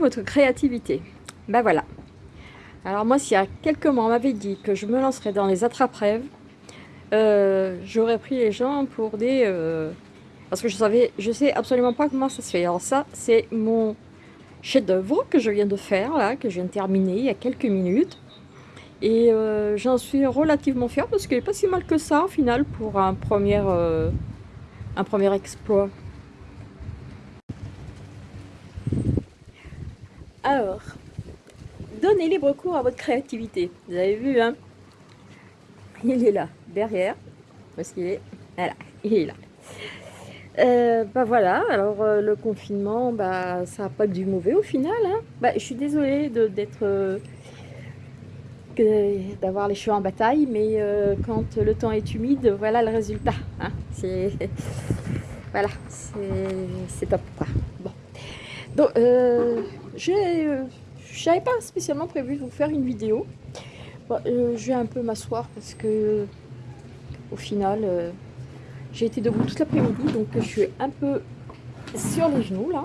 votre créativité. Ben voilà. Alors moi, s'il y a quelques mois, on m'avait dit que je me lancerais dans les attrape-rêves, euh, j'aurais pris les gens pour des... Euh, parce que je savais, je sais absolument pas comment ça se fait. Alors ça, c'est mon chef-d'œuvre que je viens de faire, là, que je viens de terminer il y a quelques minutes. Et euh, j'en suis relativement fière parce qu'il n'est pas si mal que ça, au final, pour un premier, un premier exploit. Alors, donnez libre cours à votre créativité. Vous avez vu, hein? Il est là, derrière. Parce qu'il est... Voilà, il est là. Euh, bah voilà, alors euh, le confinement, bah ça n'a pas du mauvais au final. Hein. Bah, je suis désolée d'être... Euh, d'avoir les cheveux en bataille, mais quand le temps est humide, voilà le résultat. Hein. C'est... Voilà, c'est top quoi. Bon. Donc, je n'avais pas spécialement prévu de vous faire une vidéo. Euh, je vais un peu m'asseoir parce que au final, euh, j'ai été debout toute l'après-midi, donc je suis un peu sur les genoux là.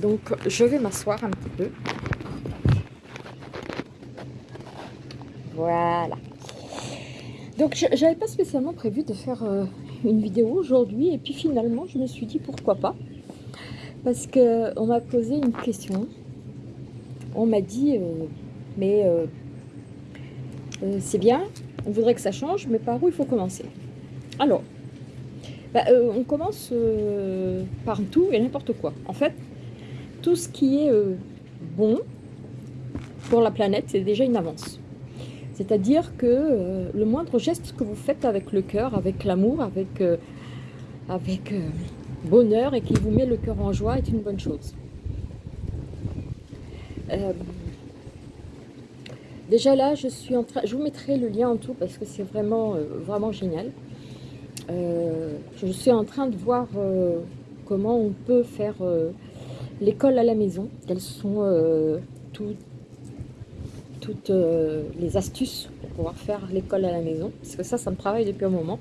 Donc je vais m'asseoir un petit peu. Voilà. Donc j'avais pas spécialement prévu de faire euh, une vidéo aujourd'hui et puis finalement je me suis dit pourquoi pas parce qu'on m'a posé une question. On m'a dit, euh, mais euh, euh, c'est bien, on voudrait que ça change, mais par où il faut commencer? Alors, bah, on commence par tout et n'importe quoi. En fait, tout ce qui est bon pour la planète, c'est déjà une avance. C'est-à-dire que le moindre geste que vous faites avec le cœur, avec l'amour, avec, avec bonheur et qui vous met le cœur en joie est une bonne chose. Euh, déjà là, je suis en train, je vous mettrai le lien en tout parce que c'est vraiment, euh, vraiment génial. Euh, je suis en train de voir comment on peut faire l'école à la maison. Quelles sont toutes les astuces pour pouvoir faire l'école à la maison. Parce que ça, ça me travaille depuis un moment.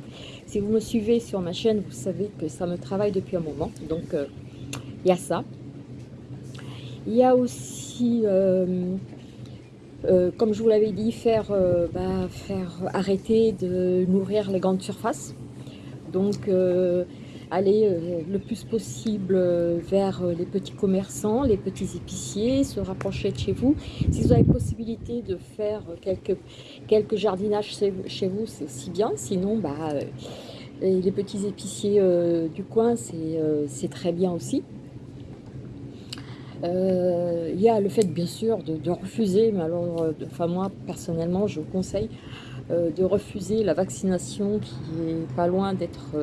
Si vous me suivez sur ma chaîne, vous savez que ça me travaille depuis un moment. Donc, euh, il y a ça. Il y a aussi, euh, euh, comme je vous l'avais dit, faire, bah, faire arrêter de nourrir les grandes surfaces. Donc, aller le plus possible vers les petits commerçants, les petits épiciers, se rapprocher de chez vous. Si vous avez possibilité de faire quelques, quelques jardinages chez vous, c'est aussi bien. Sinon, bah, les petits épiciers euh, du coin, euh, c'est très bien aussi. Euh, il y a le fait, bien sûr, de, refuser, mais alors, enfin moi, personnellement, je vous conseille de refuser la vaccination qui est pas loin d'être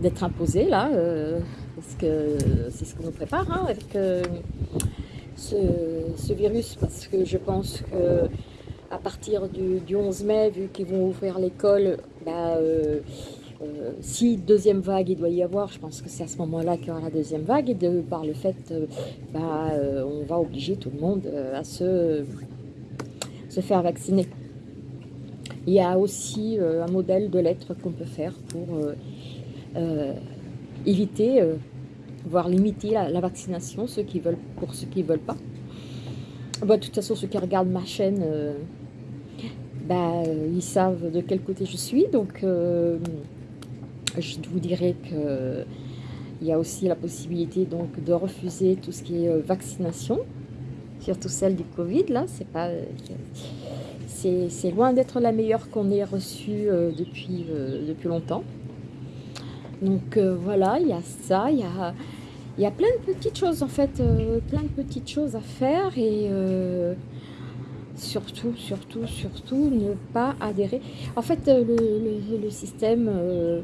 d'être imposée, là, parce que c'est ce qu'on nous prépare hein, avec ce, virus, parce que je pense que à partir du, 11 mai, vu qu'ils vont ouvrir l'école, bah, euh, euh, si deuxième vague il doit y avoir, je pense que c'est à ce moment-là qu'il y aura la deuxième vague, et de, par le fait, euh, bah, on va obliger tout le monde à se, se faire vacciner. Il y a aussi un modèle de lettres qu'on peut faire pour éviter, voire limiter la, vaccination, ceux qui veulent, pour ceux qui ne veulent pas. Bah, de toute façon, ceux qui regardent ma chaîne, bah, ils savent de quel côté je suis. Donc, euh, je vous dirais que il y a aussi la possibilité donc de refuser tout ce qui est euh, vaccination, surtout celle du Covid. Là, c'est pas, c'est loin d'être la meilleure qu'on ait reçue euh, depuis depuis longtemps. Donc voilà, il y a ça, il y a y a plein de petites choses en fait, plein de petites choses à faire et surtout, surtout, surtout ne pas adhérer. En fait, euh, le, système, euh,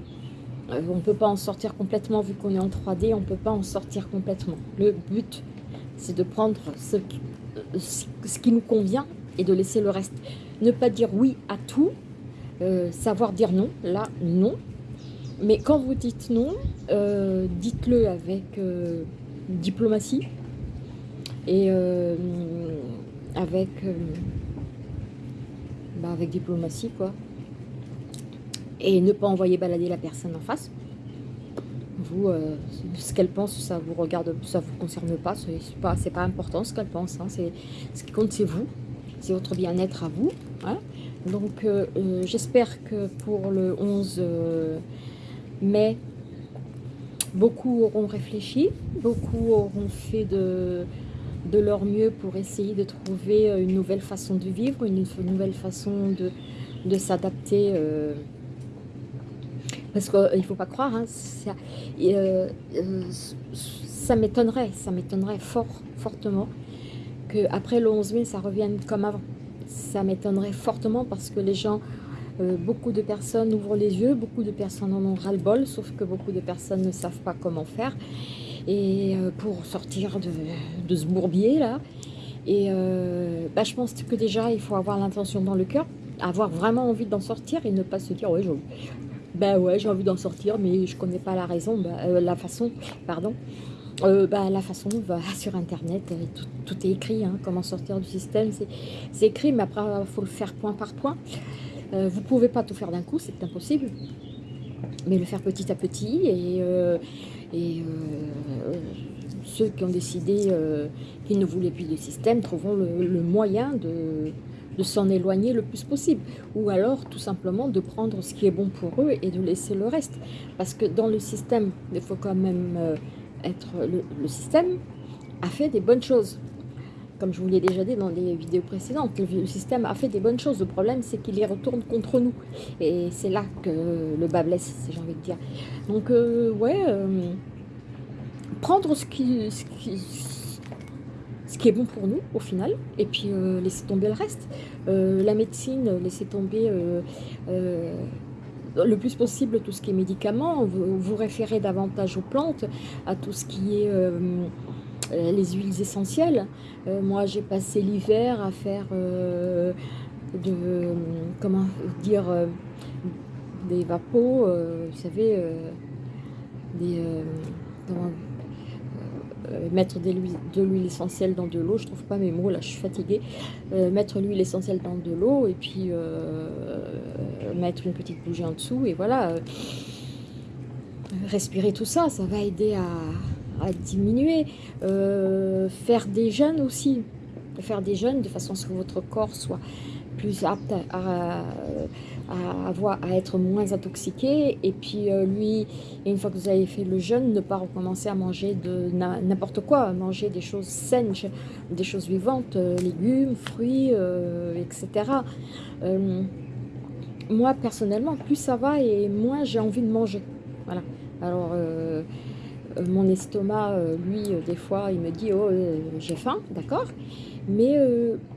euh, on ne peut pas en sortir complètement, vu qu'on est en 3D, on ne peut pas en sortir complètement. Le but, c'est de prendre ce qui, nous convient et de laisser le reste. Ne pas dire oui à tout, savoir dire non, là, non. Mais quand vous dites non, dites-le avec diplomatie et avec, euh, bah, avec diplomatie, quoi. Et ne pas envoyer balader la personne en face. vous, ce qu'elle pense, ça vous regarde, ça vous concerne pas, c'est pas, pas important ce qu'elle pense, hein. ce qui compte c'est vous, c'est votre bien-être à vous. Hein. Donc j'espère que pour le 11 mai, beaucoup auront réfléchi, beaucoup auront fait de, de leur mieux pour essayer de trouver une nouvelle façon de vivre, une nouvelle façon de, de s'adapter. Euh, parce qu'il ne faut pas croire, hein, euh, euh, ça m'étonnerait, ça m'étonnerait fort, fortement qu'après le 11 mai, ça revienne comme avant. Ça m'étonnerait fortement parce que les gens, beaucoup de personnes ouvrent les yeux, beaucoup de personnes en ont ras-le-bol, sauf que beaucoup de personnes ne savent pas comment faire. Et pour sortir de, ce bourbier là. Et bah, je pense que déjà, il faut avoir l'intention dans le cœur avoir vraiment envie d'en sortir et ne pas se dire ouais ben ouais j'ai envie d'en sortir mais je connais pas la raison bah, euh, la façon pardon. Euh, bah, la façon va sur internet euh, tout, est écrit hein, comment sortir du système c'est écrit mais après il faut le faire point par point vous pouvez pas tout faire d'un coup c'est impossible mais le faire petit à petit et, et ceux qui ont décidé qu'ils ne voulaient plus de système trouveront le moyen de s'en éloigner le plus possible. Ou alors, tout simplement, de prendre ce qui est bon pour eux et de laisser le reste. Parce que dans le système, il faut quand même euh, être... Le, système a fait des bonnes choses. Comme je vous l'ai déjà dit dans les vidéos précédentes, le, système a fait des bonnes choses. Le problème, c'est qu'il les retourne contre nous. Et c'est là que le bas blesse, si j'ai envie de dire. Donc, euh, ouais... Euh, prendre ce qui, ce qui ce qui est bon pour nous au final, et puis euh, laisser tomber le reste. La médecine, laisser tomber le plus possible tout ce qui est médicaments, vous référez davantage aux plantes, à tout ce qui est les huiles essentielles. moi j'ai passé l'hiver à faire de, comment dire, des vapos, vous savez, des... Euh, mettre de l'huile essentielle dans de l'eau, je trouve pas mes mots, là je suis fatiguée, euh, mettre l'huile essentielle dans de l'eau et puis euh, mettre une petite bougie en dessous et voilà, respirer tout ça, ça va aider à, diminuer, faire des jeûnes aussi, faire des jeûnes de façon à ce que votre corps soit plus apte à, à, à être moins intoxiqué. Et puis euh, lui, une fois que vous avez fait le jeûne, ne pas recommencer à manger de n'importe quoi, manger des choses saines, des choses vivantes, euh, légumes, fruits, euh, etc. moi, personnellement, plus ça va et moins j'ai envie de manger. Voilà. Alors, mon estomac, lui, des fois, il me dit « Oh, j'ai faim, d'accord ?» Mais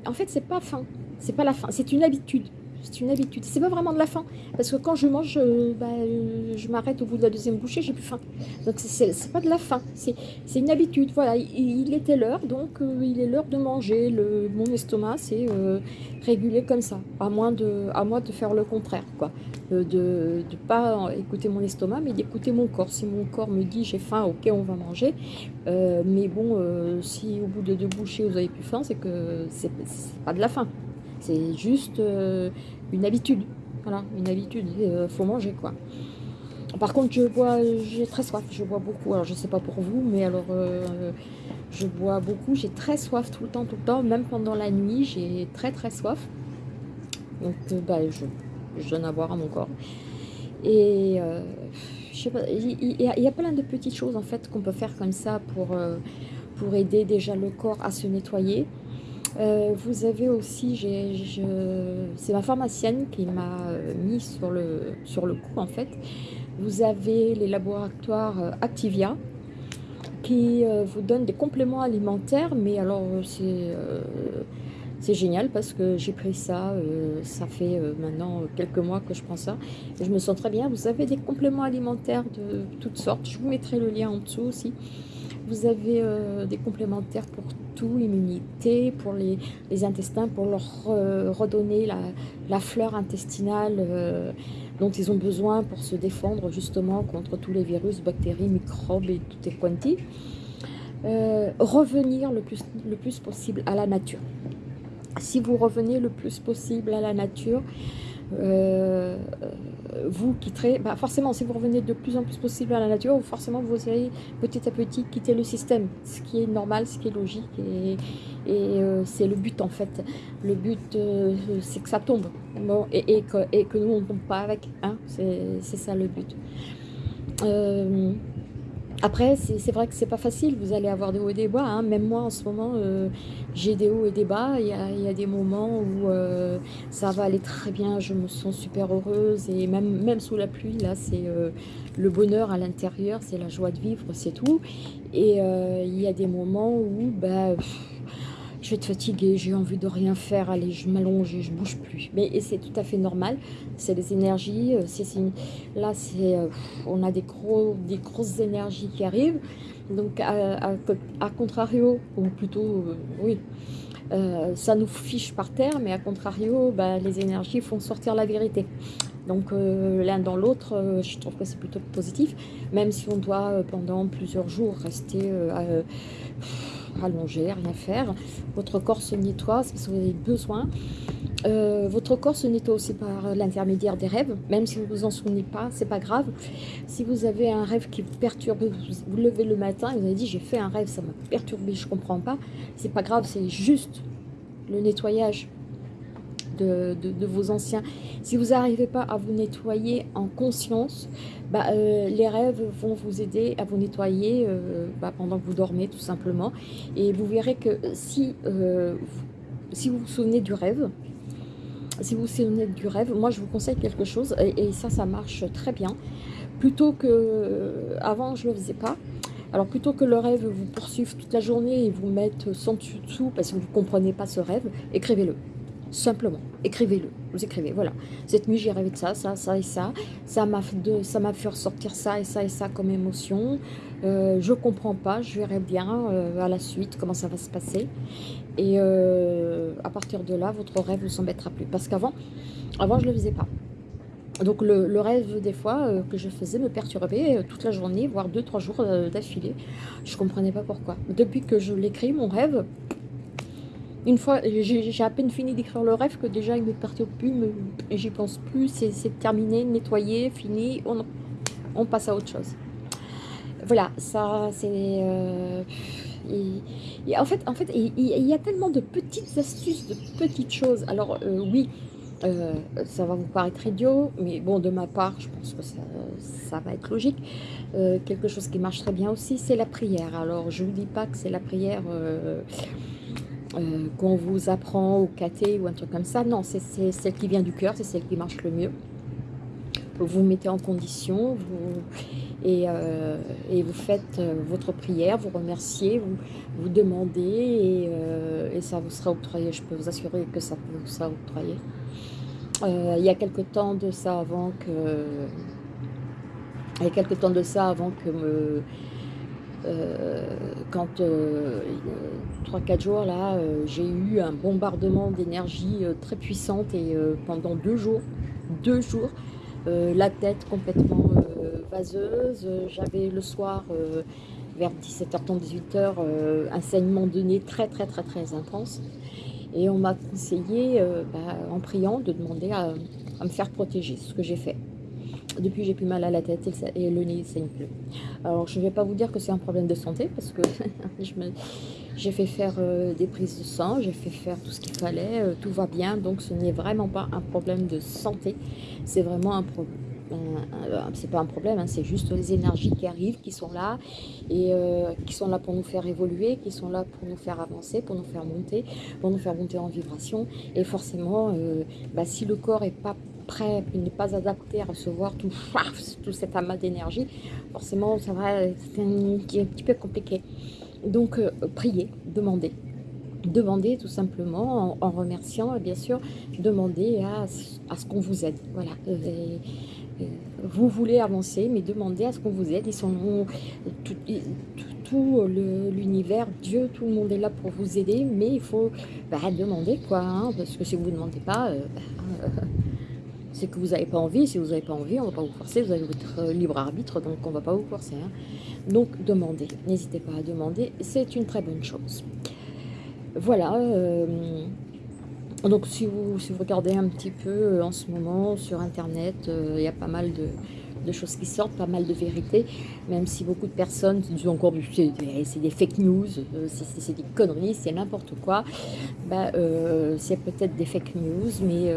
en fait, c'est pas faim. C'est pas la faim, c'est une habitude c'est une habitude. C'est pas vraiment de la faim, parce que quand je mange, euh, bah, euh, je m'arrête au bout de la deuxième bouchée, j'ai plus faim. Donc c'est pas de la faim, c'est une habitude. Voilà, il, était l'heure, donc euh, il est l'heure de manger. Le, mon estomac, c'est régulé comme ça, à moins de, à moins de faire le contraire, quoi. de ne pas écouter mon estomac, mais d'écouter mon corps. Si mon corps me dit j'ai faim, ok, on va manger. mais bon, si au bout de deux bouchées vous avez plus faim, c'est que c'est pas de la faim. C'est juste euh, une habitude. Voilà, une habitude. Il euh, faut manger, quoi. Par contre, je bois, j'ai très soif. Je bois beaucoup. Alors, je sais pas pour vous, mais alors, euh, je bois beaucoup. J'ai très soif tout le temps, tout le temps. Même pendant la nuit, j'ai très, très soif. Donc, bah, je, donne à boire à mon corps. Et sais pas, il y, a plein de petites choses, en fait, qu'on peut faire comme ça pour, pour aider déjà le corps à se nettoyer. Euh, vous avez aussi, c'est ma pharmacienne qui m'a euh, mis sur le, sur le coup en fait. Vous avez les laboratoires euh, Activia qui vous donnent des compléments alimentaires, mais alors c'est génial parce que j'ai pris ça, ça fait maintenant quelques mois que je prends ça, et je me sens très bien. Vous avez des compléments alimentaires de toutes sortes, je vous mettrai le lien en dessous aussi. Vous avez des complémentaires pour immunité, pour les, intestins, pour leur redonner la, fleur intestinale euh, dont ils ont besoin pour se défendre justement contre tous les virus, bactéries, microbes et tout est quanti. Euh, revenir le plus, le plus possible à la nature. Si vous revenez le plus possible à la nature, euh, vous quitterez, bah forcément, si vous revenez de plus en plus possible à la nature, forcément, vous allez petit à petit quitter le système, ce qui est normal, ce qui est logique, et, et c'est le but, en fait. Le but, c'est que ça tombe, bon, et, et, que, et, que, nous, on ne tombe pas avec, hein, c'est ça le but. Euh, après, c'est vrai que c'est pas facile, vous allez avoir des hauts et des bas. Hein. Même moi, en ce moment, euh, j'ai des hauts et des bas. Il y a, y a des moments où euh, ça va aller très bien, je me sens super heureuse. Et même, même sous la pluie, là, c'est euh, le bonheur à l'intérieur, c'est la joie de vivre, c'est tout. Et il y a des moments où... Bah, je vais être fatiguée, j'ai envie de rien faire, allez, je m'allonge et je bouge plus. Mais c'est tout à fait normal, c'est les énergies, euh, là, c'est, euh, on a des, gros, des grosses énergies qui arrivent, donc à, contrario, ou plutôt, euh, oui, ça nous fiche par terre, mais à contrario, bah, les énergies font sortir la vérité. Donc l'un dans l'autre, je trouve que c'est plutôt positif, même si on doit pendant plusieurs jours rester rallonger, rien faire. Votre corps se nettoie, parce que vous avez besoin. Euh, votre corps se nettoie aussi par l'intermédiaire des rêves, même si vous vous en souvenez pas, c'est pas grave. Si vous avez un rêve qui perturbe, vous vous levez le matin et vous avez dit j'ai fait un rêve, ça m'a perturbé, je comprends pas, c'est pas grave, c'est juste le nettoyage de, vos anciens. Si vous n'arrivez pas à vous nettoyer en conscience, bah, euh, les rêves vont vous aider à vous nettoyer euh, bah, pendant que vous dormez tout simplement. Et vous verrez que si, euh, si vous vous souvenez du rêve, si vous vous souvenez du rêve, moi je vous conseille quelque chose, et, ça, ça marche très bien. Plutôt que, avant je ne le faisais pas, alors plutôt que le rêve vous poursuive toute la journée et vous mettre sans dessus dessous parce que vous ne comprenez pas ce rêve, écrivez-le. Simplement, écrivez-le, vous écrivez, voilà. Cette nuit, j'ai rêvé de ça, ça, ça et ça. Ça m'a fait ressortir ça et ça et ça comme émotion. Euh, je comprends pas, je verrai bien euh, à la suite comment ça va se passer. Et euh, à partir de là, votre rêve ne s'embêtera plus. Parce qu'avant, avant, je ne le faisais pas. Donc le, rêve des fois euh, que je faisais me perturbait toute la journée, voire deux, trois jours d'affilée. Je ne comprenais pas pourquoi. Depuis que je l'écris, mon rêve, une fois, j'ai à peine fini d'écrire le rêve que déjà il me perturbe plus, et j'y pense plus, c'est terminé, nettoyé, fini, on, on, passe à autre chose. Voilà, ça c'est... Euh, en fait, en fait il, y a tellement de petites astuces, de petites choses. Alors euh, oui, euh, ça va vous paraître idiot, mais bon, de ma part, je pense que ça, va être logique. quelque chose qui marche très bien aussi, c'est la prière. Alors, je ne vous dis pas que c'est la prière euh, qu'on vous apprend au caté ou un truc comme ça. Non, c'est celle qui vient du cœur, c'est celle qui marche le mieux. Vous vous mettez en condition vous, et, euh, vous faites euh, votre prière, vous remerciez, vous, vous demandez et, ça vous sera octroyé. Je peux vous assurer que ça vous sera octroyé. il y a quelque temps de ça avant que... Il y a quelque temps de ça avant que me quand 3-4 euh, jours là, euh, j'ai eu un bombardement d'énergie très puissante et pendant deux jours, deux jours, la tête complètement vaseuse. J'avais le soir vers 17h30, 18h, un saignement de nez très très très très intense. Et on m'a conseillé, bah, en priant, de demander à me faire protéger, ce que j'ai fait. Depuis, j'ai plus mal à la tête et, le nez saigne plus. Alors, je ne vais pas vous dire que c'est un problème de santé parce que j'ai fait faire euh, des prises de sang, j'ai fait faire tout ce qu'il fallait, euh, tout va bien. Donc, ce n'est vraiment pas un problème de santé. C'est vraiment un problème c'est pas un problème, hein, c'est juste les énergies qui arrivent, qui sont là, et euh, qui sont là pour nous faire évoluer, qui sont là pour nous faire avancer, pour nous faire monter, pour nous faire monter en vibration. Et forcément, bah, si le corps est pas prêt, il n'est pas adapté à recevoir tout, tout cet amas d'énergie, forcément, ça va être un, petit peu compliqué. Donc, euh, priez, demandez. Demandez tout simplement, en, remerciant, bien sûr, demandez à, à ce qu'on vous aide. Voilà. vous voulez avancer, mais demandez à ce qu'on vous aide. Ils sont tout, tout, l'univers, Dieu, tout le monde est là pour vous aider, mais il faut bah, demander quoi, hein, parce que si vous ne demandez pas, euh, bah, c'est que vous n'avez pas envie. Si vous n'avez pas envie, on ne va pas vous forcer. Vous avez votre libre arbitre, donc on ne va pas vous forcer. Hein. Donc, demandez. N'hésitez pas à demander. C'est une très bonne chose. Voilà. Euh, Donc si vous, si vous regardez un petit peu euh, en ce moment sur internet, euh, il y a pas mal de, choses qui sortent, pas mal de vérités, même si beaucoup de personnes disent encore c'est des fake news, euh, c'est des conneries, c'est n'importe quoi. Bah, c'est peut-être des fake news, mais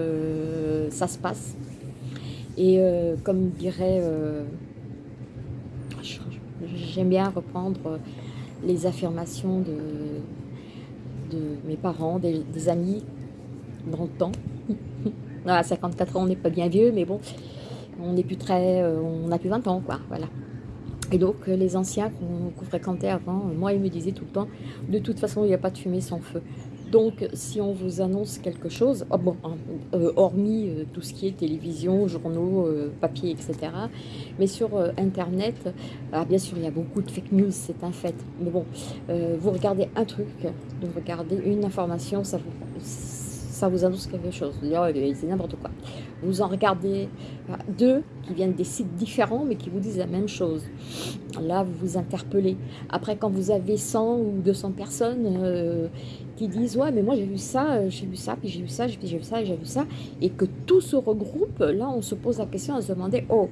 ça se passe. Et comme dirait, j'aime bien reprendre les affirmations de, de mes parents, des amis dans le temps. à 54 ans, on n'est pas bien vieux, mais bon, on n'est plus très, euh, on n'a plus 20 ans, quoi, voilà. Et donc, euh, les anciens qu'on fréquentait avant, euh, moi, ils me disaient tout le temps, de toute façon, il n'y a pas de fumée sans feu. Donc, si on vous annonce quelque chose, oh bon, hein, hormis tout ce qui est télévision, journaux, papier, etc., mais sur Internet, ah, bien sûr, il y a beaucoup de fake news, c'est un fait. Mais bon, vous regardez un truc, vous regardez une information, ça vous ça vous annonce quelque chose. C'est n'importe quoi. Vous en regardez euh, deux qui viennent des sites différents, mais qui vous disent la même chose. Là, vous vous interpellez. Après, quand vous avez 100 ou 200 personnes euh, qui disent « Ouais, mais moi, j'ai vu ça, j'ai vu ça, puis j'ai vu ça, puis j'ai vu ça, j'ai vu ça », et que tout se regroupe, là, on se pose la question à se demander « Oh,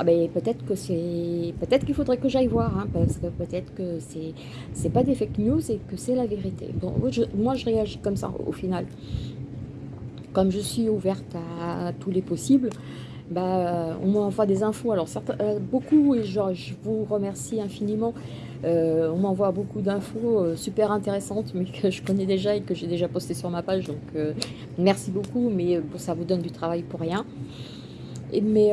ah ben, peut-être que c'est peut-être qu'il faudrait que j'aille voir hein, parce que peut-être que c'est c'est pas des fake news et que c'est la vérité bon moi je réagis comme ça au final comme je suis ouverte à, tous les possibles, bah, on m'envoie des infos. Alors, certains, euh, beaucoup, et je, je, vous remercie infiniment, euh, on m'envoie beaucoup d'infos euh, super intéressantes, mais que je connais déjà et que j'ai déjà posté sur ma page. Donc, merci beaucoup, mais ça vous donne du travail pour rien. Et, mais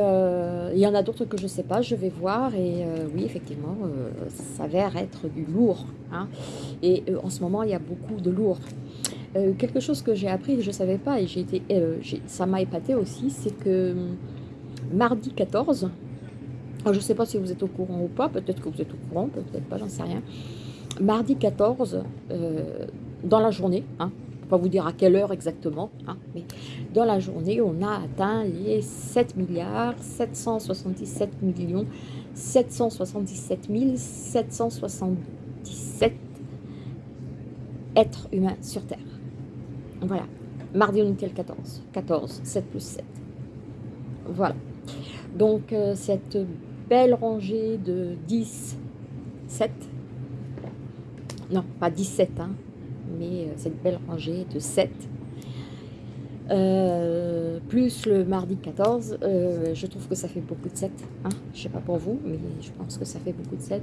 il y en a d'autres que je ne sais pas, je vais voir. Et oui, effectivement, ça s'avère être du lourd. Hein. Et en ce moment, il y a beaucoup de lourd. Euh, quelque chose que j'ai appris je ne savais pas et j'ai été, euh, ça m'a épaté aussi, c'est que hum, mardi 14, je ne sais pas si vous êtes au courant ou pas, peut-être que vous êtes au courant, peut-être pas, j'en sais rien. Mardi 14, euh, dans la journée, hein, ne pas vous dire à quelle heure exactement, hein, mais dans la journée, on a atteint les 7 milliards 777 millions 777 777 êtres humains sur Terre. Voilà. Mardi, on était le 14. 14, 7 plus 7. Voilà. Donc, euh, cette belle rangée de 10, 7. Non, pas 17, hein, mais euh, cette belle rangée de 7. Euh, plus le mardi 14, je trouve que ça fait beaucoup de 7. Hein. Je ne sais pas pour vous, mais je pense que ça fait beaucoup de 7.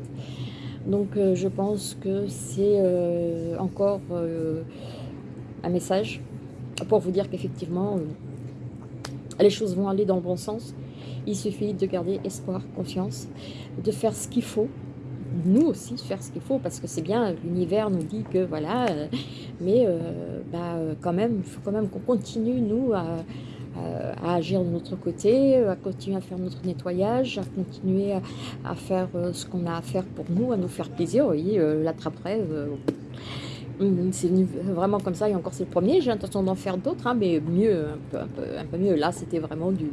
Donc je pense que c'est encore un message pour vous dire qu'effectivement, euh, les choses vont aller dans le bon sens. Il suffit de garder espoir, confiance, de faire ce qu'il faut. Nous aussi, faire ce qu'il faut, parce que c'est bien, l'univers nous dit que voilà, euh, mais euh, bah, quand même, il faut quand même qu'on continue, nous, à, agir de notre côté, à continuer à faire notre nettoyage, à continuer à, faire ce qu'on a à faire pour nous, à nous faire plaisir. Vous voyez, l'attrape-rêve, c'est vraiment comme ça, et encore c'est le premier, j'ai l'intention d'en faire d'autres, hein, mais mieux, un peu, un peu, mieux. Là, c'était vraiment du...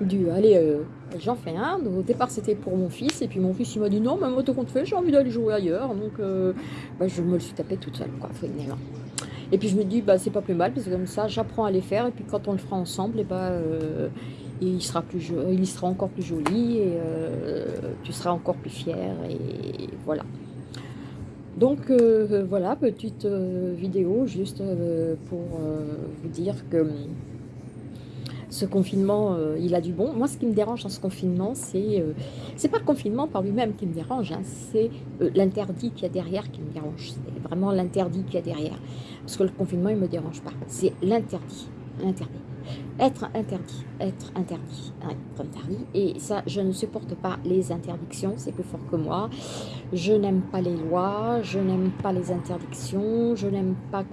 du allez, euh, j'en fais un. au départ, c'était pour mon fils, et puis mon fils, il m'a dit non, mais moi, tout compte fait, j'ai envie d'aller jouer ailleurs, donc euh, bah, je me le suis tapé toute seule, quoi, Et puis je me dis, bah, c'est pas plus mal, parce que comme ça, j'apprends à les faire, et puis quand on le fera ensemble, et bah, euh, il, sera plus il sera encore plus joli, et tu seras encore plus fier, et voilà. Donc euh, voilà, petite euh, vidéo juste euh, pour vous dire que hum, ce confinement, il a du bon. Moi, ce qui me dérange dans ce confinement, c'est c'est pas le confinement par lui-même qui me dérange, hein, c'est l'interdit qu'il y a derrière qui me dérange. C'est vraiment l'interdit qu'il y a derrière. Parce que le confinement, il me dérange pas. C'est l'interdit, l'interdit. Être interdit, être interdit, être interdit. Et ça, je ne supporte pas les interdictions, c'est plus fort que moi. Je n'aime pas les lois, je n'aime pas les interdictions, je n'aime pas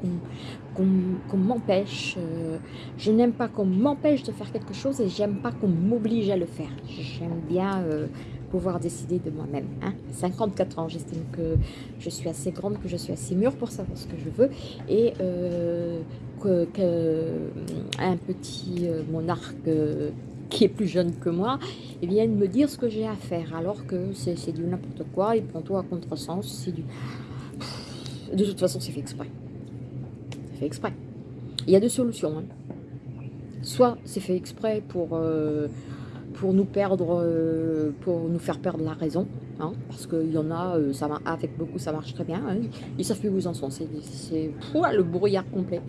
qu'on m'empêche, euh, je n'aime pas qu'on m'empêche de faire quelque chose et j'aime pas qu'on m'oblige à le faire. J'aime bien euh, pouvoir décider de moi-même. Hein. 54 ans, j'estime que je suis assez grande, que je suis assez mûre pour savoir ce que je veux. Et euh, petit euh, monarque euh, qui est plus jeune que moi, vienne me dire ce que j'ai à faire, alors que c'est du n'importe quoi, il prend tout à contresens, c'est du... De toute façon, c'est fait exprès. C'est fait exprès. Il y a deux solutions. Hein. Soit c'est fait exprès pour, euh, pour nous perdre, euh, pour nous faire perdre la raison, hein, parce qu'il y en a, euh, ça avec beaucoup ça marche très bien, hein. ils savent plus où ils en sont, c'est le brouillard complet.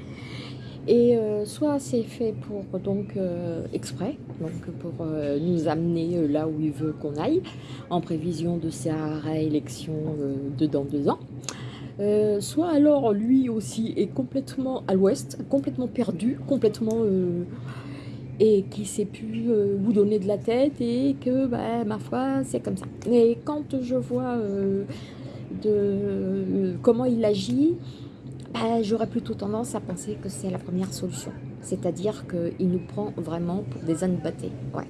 Et soit c'est fait pour donc exprès, donc pour nous amener là où il veut qu'on aille, en prévision de sa réélection de dans deux ans. Euh, soit alors lui aussi est complètement à l'ouest, complètement perdu, complètement... Euh, et qui sait plus euh, où donner de la tête et que, bah, ma foi, c'est comme ça. Et quand je vois de comment il agit, bah, j'aurais plutôt tendance à penser que c'est la première solution. C'est-à-dire qu'il nous prend vraiment pour des ânes battés. Ouais.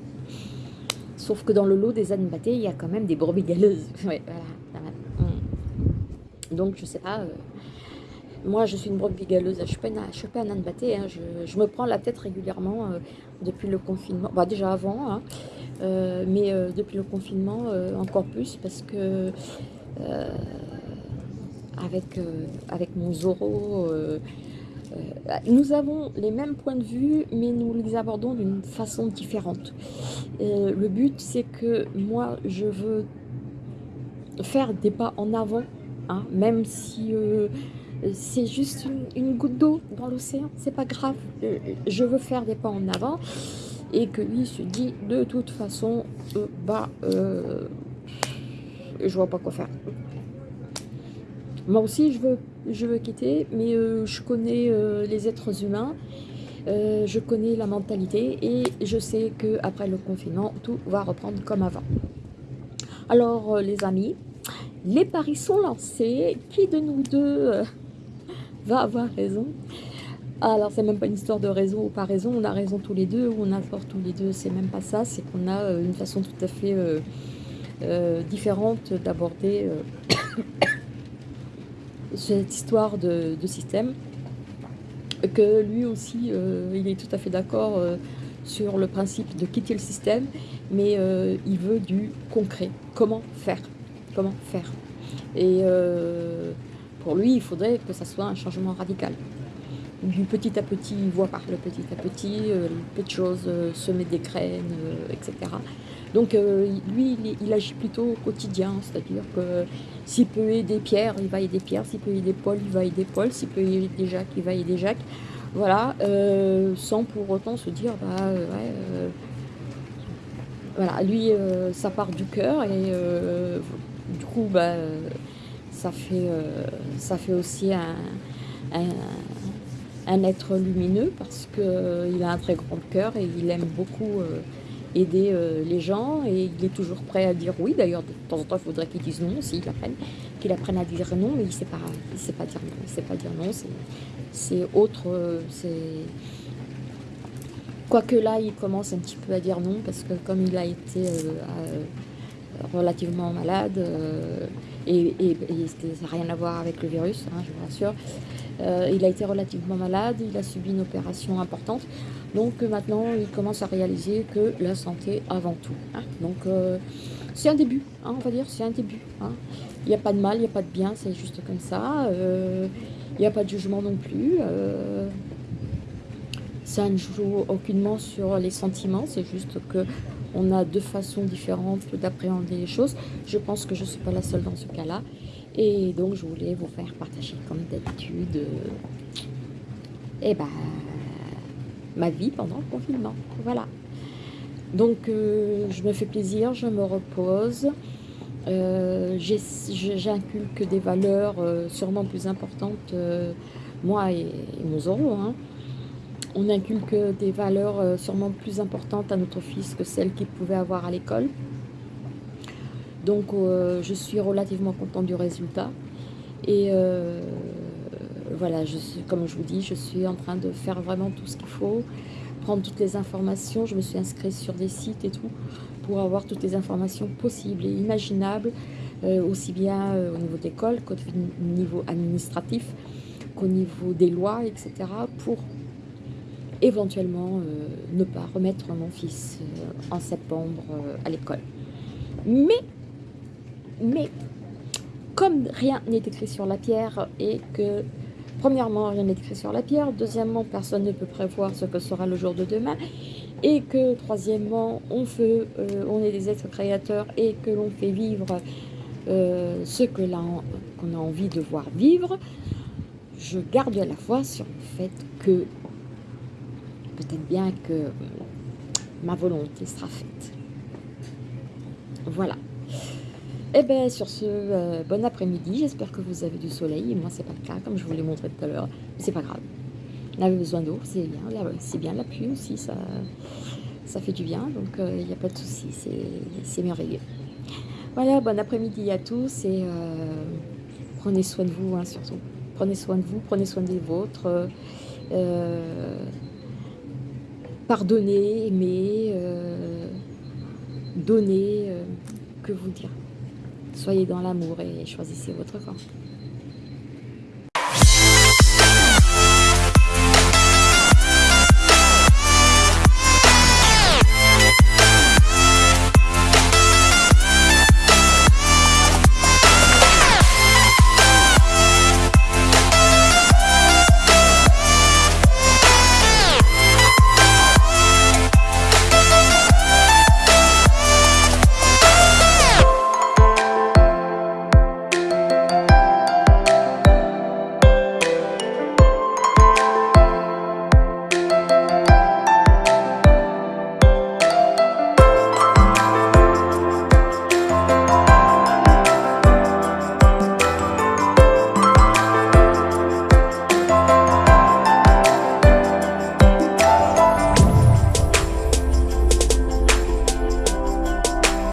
Sauf que dans le lot des ânes battés, il y a quand même des brebis galeuses. Ouais, voilà. Donc, je sais pas. Euh, moi, je suis une brebis galeuse. Je ne suis, pas un âne batté. Je, me prends la tête régulièrement euh, depuis le confinement. Bah, déjà avant, hein, euh, mais depuis le confinement, encore plus parce que avec, avec mon Zoro, nous avons les mêmes points de vue, mais nous les abordons d'une façon différente. le but, c'est que moi, je veux faire des pas en avant Hein, même si euh, c'est juste une, goutte d'eau dans l'océan, c'est pas grave. Euh, je veux faire des pas en avant et que lui se dit de toute façon, euh, bah, je vois pas quoi faire. Moi aussi, je veux, je veux quitter, mais je connais les êtres humains, je connais la mentalité et je sais que après le confinement, tout va reprendre comme avant. Alors, les amis, les paris sont lancés. Qui de nous deux euh, va avoir raison. Alors, c'est même pas une histoire de raison ou pas raison, on a raison tous les deux, ou on a tort tous les deux, c'est même pas ça, c'est qu'on a euh, une façon tout à fait euh, différente d'aborder cette histoire de, système, que lui aussi, il est tout à fait d'accord sur le principe de quitter le système, mais il veut du concret, comment faire? Comment faire? Et euh, pour lui, il faudrait que ça soit un changement radical. Petit à petit, il voit par le petit à petit, euh, peu de choses, euh, semer des graines, etc. Donc lui, il, agit plutôt au quotidien, c'est-à-dire que s'il peut aider Pierre, il va aider Pierre, s'il peut aider Paul, il va aider Paul, s'il peut aider Jacques, il va aider Jacques. Voilà, sans pour autant se dire, bah ouais, voilà, lui, ça part du cœur et du coup, bah, ça, fait, euh, ça fait aussi un, un, être lumineux parce qu'il euh, a un très grand cœur et il aime beaucoup euh, aider les gens et il est toujours prêt à dire oui. D'ailleurs, de temps en temps, il faudrait qu'il dise non s'il apprenne, qu'il apprenne à dire non, mais il ne sait, pas, dire non. Il sait pas dire non, c'est autre, c'est... Quoique là, il commence un petit peu à dire non, parce que comme il a été relativement malade et, ça n'a rien à voir avec le virus, hein, je vous rassure. Euh, il a été relativement malade, il a subi une opération importante, donc euh, maintenant il commence à réaliser que la santé avant tout. Hein. Donc c'est un début, hein, on va dire, c'est un début. Il n'y a pas de mal, il n'y a pas de bien, c'est juste comme ça. Il n'y a pas de jugement non plus. ça ne joue aucunement sur les sentiments, c'est juste que on a deux façons différentes d'appréhender les choses. Je pense que je ne suis pas la seule dans ce cas-là. Et donc, je voulais vous faire partager, comme d'habitude, euh, eh ben, ma vie pendant le confinement. Voilà. Donc, euh, je me fais plaisir, je me repose. Euh, J'inculque des valeurs sûrement plus importantes, moi et, mon Zoro, hein, on inculque des valeurs euh, sûrement plus importantes à notre fils que celles qu'il pouvait avoir à l'école. Donc euh, je suis relativement contente du résultat. Et euh, voilà, comme je vous dis, je suis en train de faire vraiment tout ce qu'il faut, prendre toutes les informations. Je me suis inscrite sur des sites et tout pour avoir toutes les informations possibles et imaginables, aussi bien au niveau d'école qu'au niveau administratif, qu'au niveau des lois, etc. pour éventuellement euh, ne pas remettre mon fils euh, en septembre euh, à l'école. Mais, mais, comme rien n'est écrit sur la pierre et que premièrement, rien n'est écrit sur la pierre. Deuxièmement, personne ne peut prévoir ce que sera le jour de demain. Et que, troisièmement, on, fait, on est des êtres créateurs et que l'on fait vivre ce que qu'on a envie de voir vivre. Je garde la foi sur le fait que peut-être bien que ma volonté sera faite. Voilà. Et eh bien sur ce, euh, bon après-midi, j'espère que vous avez du soleil, moi c'est pas le cas, comme je vous l'ai montré tout à l'heure, c'est pas grave. On avait besoin d'eau, c'est bien, c'est bien la pluie aussi, ça, ça fait du bien, donc il euh, n'y a pas de souci, c'est merveilleux. Voilà, bon après-midi à tous et euh, prenez soin de vous hein, surtout. Prenez soin de vous, prenez soin des vôtres. Pardonnez, aimez, donnez, que vous dire. Soyez dans l'amour et choisissez votre camp.